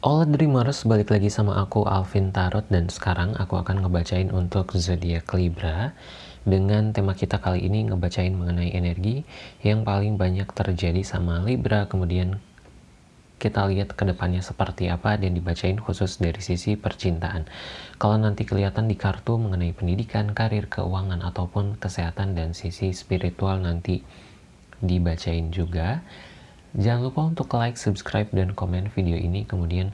All Dreamers, balik lagi sama aku Alvin Tarot dan sekarang aku akan ngebacain untuk zodiak Libra dengan tema kita kali ini ngebacain mengenai energi yang paling banyak terjadi sama Libra kemudian kita lihat ke depannya seperti apa dan dibacain khusus dari sisi percintaan. Kalau nanti kelihatan di kartu mengenai pendidikan, karir, keuangan, ataupun kesehatan dan sisi spiritual nanti dibacain juga. Jangan lupa untuk like, subscribe, dan komen video ini. Kemudian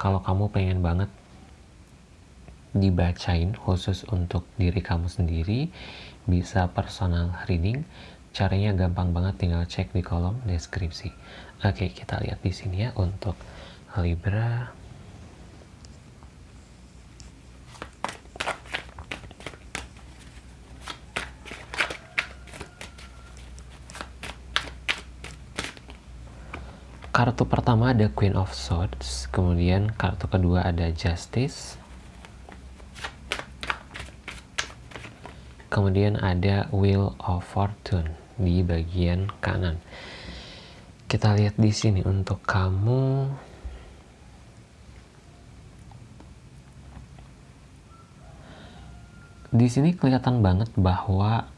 kalau kamu pengen banget dibacain khusus untuk diri kamu sendiri, bisa personal reading. Caranya gampang banget, tinggal cek di kolom deskripsi. Oke, kita lihat di sini ya untuk Libra. Kartu pertama ada Queen of Swords, kemudian kartu kedua ada Justice, kemudian ada Wheel of Fortune di bagian kanan. Kita lihat di sini untuk kamu. Di sini kelihatan banget bahwa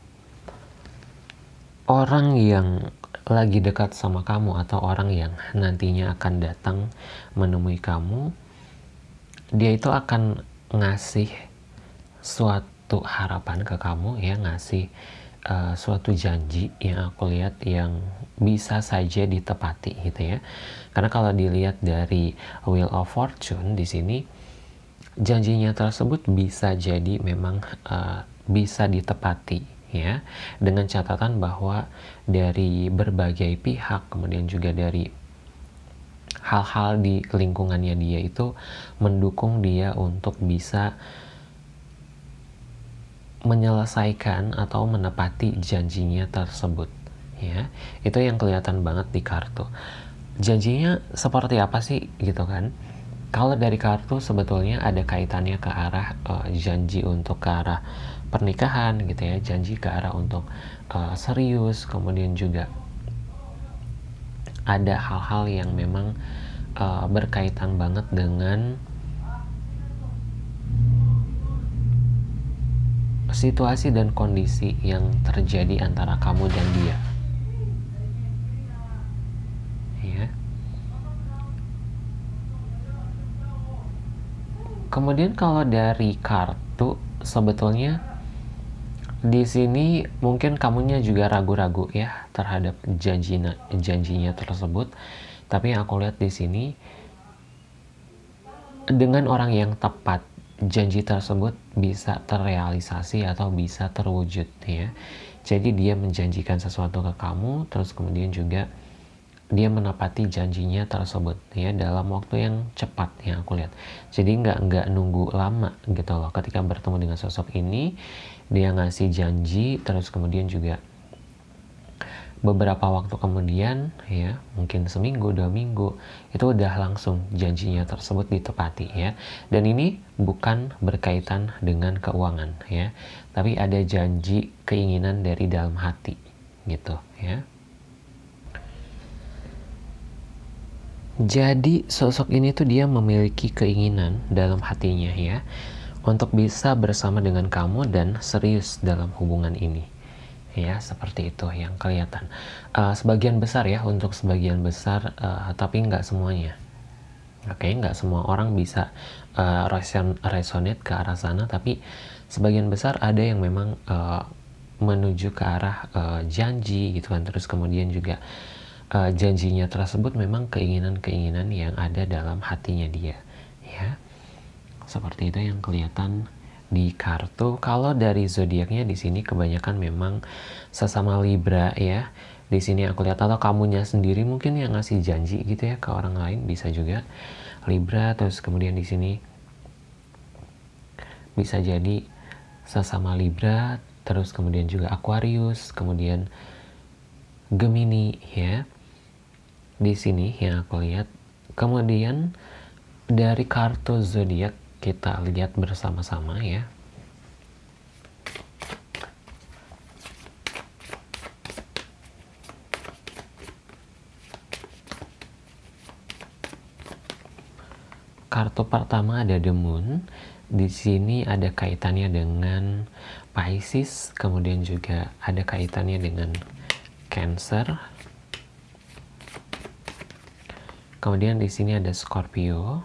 orang yang lagi dekat sama kamu atau orang yang nantinya akan datang menemui kamu, dia itu akan ngasih suatu harapan ke kamu ya, ngasih uh, suatu janji yang aku lihat yang bisa saja ditepati gitu ya. Karena kalau dilihat dari Wheel of Fortune di sini janjinya tersebut bisa jadi memang uh, bisa ditepati ya dengan catatan bahwa dari berbagai pihak kemudian juga dari hal-hal di lingkungannya dia itu mendukung dia untuk bisa menyelesaikan atau menepati janjinya tersebut ya. Itu yang kelihatan banget di kartu. Janjinya seperti apa sih gitu kan? Kalau dari kartu sebetulnya ada kaitannya ke arah uh, janji untuk ke arah pernikahan gitu ya janji ke arah untuk uh, serius kemudian juga ada hal-hal yang memang uh, berkaitan banget dengan situasi dan kondisi yang terjadi antara kamu dan dia. Ya kemudian kalau dari kartu sebetulnya di sini mungkin kamunya juga ragu-ragu ya terhadap janjinya janjinya tersebut. Tapi yang aku lihat di sini dengan orang yang tepat janji tersebut bisa terrealisasi atau bisa terwujud ya. Jadi dia menjanjikan sesuatu ke kamu terus kemudian juga dia menepati janjinya tersebut ya dalam waktu yang cepat yang aku lihat. Jadi nggak nggak nunggu lama gitu loh. Ketika bertemu dengan sosok ini dia ngasih janji terus kemudian juga beberapa waktu kemudian ya mungkin seminggu dua minggu itu udah langsung janjinya tersebut ditepati ya. Dan ini bukan berkaitan dengan keuangan ya tapi ada janji keinginan dari dalam hati gitu ya jadi sosok ini tuh dia memiliki keinginan dalam hatinya ya untuk bisa bersama dengan kamu dan serius dalam hubungan ini. Ya seperti itu yang kelihatan. Uh, sebagian besar ya untuk sebagian besar uh, tapi nggak semuanya. Oke okay, nggak semua orang bisa uh, reson resonate ke arah sana tapi sebagian besar ada yang memang uh, menuju ke arah uh, janji gitu kan. Terus kemudian juga uh, janjinya tersebut memang keinginan-keinginan yang ada dalam hatinya dia ya seperti itu yang kelihatan di kartu. Kalau dari zodiaknya di sini kebanyakan memang sesama Libra ya. Di sini aku lihat atau kamunya sendiri mungkin yang ngasih janji gitu ya ke orang lain bisa juga Libra terus kemudian di sini bisa jadi sesama Libra terus kemudian juga Aquarius kemudian Gemini ya di sini yang aku lihat kemudian dari kartu zodiak kita lihat bersama-sama ya. kartu pertama ada The Moon. Di sini ada kaitannya dengan Pisces, kemudian juga ada kaitannya dengan Cancer. Kemudian di sini ada Scorpio.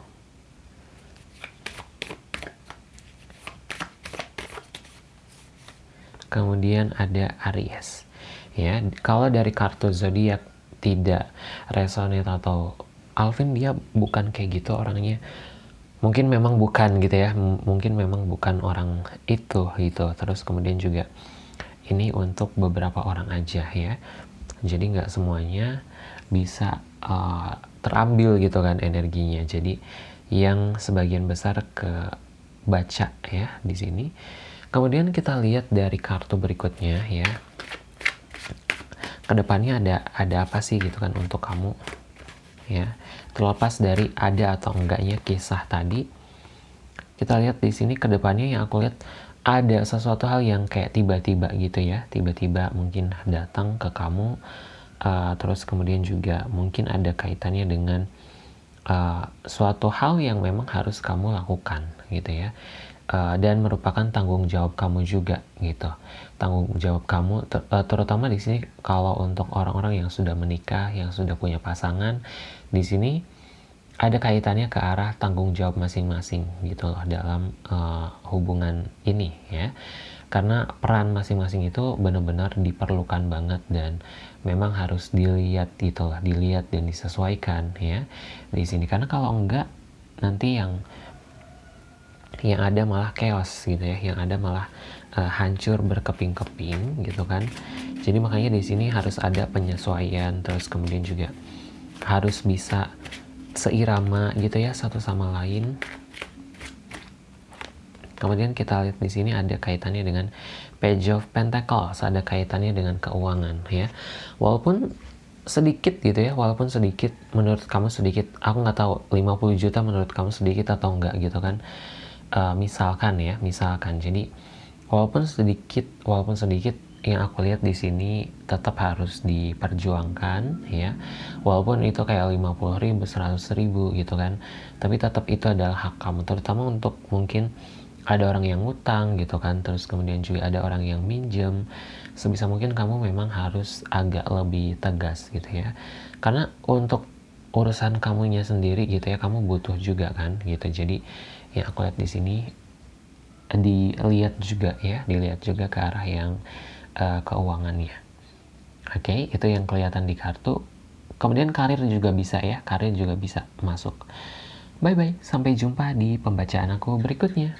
Kemudian ada Aries. Ya, kalau dari kartu zodiak tidak resonate atau Alvin dia bukan kayak gitu orangnya mungkin memang bukan gitu ya mungkin memang bukan orang itu gitu terus kemudian juga ini untuk beberapa orang aja ya jadi nggak semuanya bisa uh, terambil gitu kan energinya. Jadi yang sebagian besar ke baca ya di sini. Kemudian kita lihat dari kartu berikutnya ya. Ke depannya ada ada apa sih gitu kan untuk kamu ya? Terlepas dari ada atau enggaknya kisah tadi kita lihat di sini ke depannya yang aku lihat ada sesuatu hal yang kayak tiba-tiba gitu ya. Tiba-tiba mungkin datang ke kamu uh, terus kemudian juga mungkin ada kaitannya dengan uh, suatu hal yang memang harus kamu lakukan gitu ya. Dan merupakan tanggung jawab kamu juga gitu. Tanggung jawab kamu ter terutama di sini kalau untuk orang-orang yang sudah menikah yang sudah punya pasangan di sini ada kaitannya ke arah tanggung jawab masing-masing gitu loh dalam uh, hubungan ini ya. Karena peran masing-masing itu benar-benar diperlukan banget dan memang harus dilihat gitu lah dilihat dan disesuaikan ya di sini. Karena kalau enggak nanti yang yang ada malah chaos gitu ya yang ada malah uh, hancur berkeping-keping gitu kan. Jadi makanya di sini harus ada penyesuaian terus kemudian juga harus bisa seirama gitu ya satu sama lain. Kemudian kita lihat di sini ada kaitannya dengan Page of Pentacles, ada kaitannya dengan keuangan ya. Walaupun sedikit gitu ya, walaupun sedikit menurut kamu sedikit, aku nggak tahu 50 juta menurut kamu sedikit atau enggak gitu kan. Uh, misalkan ya, misalkan. Jadi walaupun sedikit, walaupun sedikit yang aku lihat di sini tetap harus diperjuangkan ya. Walaupun itu kayak 50 ribu 100 ribu gitu kan. Tapi tetap itu adalah hak kamu terutama untuk mungkin ada orang yang ngutang gitu kan. Terus kemudian juga ada orang yang minjem. Sebisa mungkin kamu memang harus agak lebih tegas gitu ya. Karena untuk urusan kamunya sendiri gitu ya kamu butuh juga kan gitu. Jadi yang aku lihat di sini dilihat juga ya. Dilihat juga ke arah yang uh, keuangannya. Oke, okay, itu yang kelihatan di kartu. Kemudian karir juga bisa ya, karir juga bisa masuk. Bye bye, sampai jumpa di pembacaan aku berikutnya.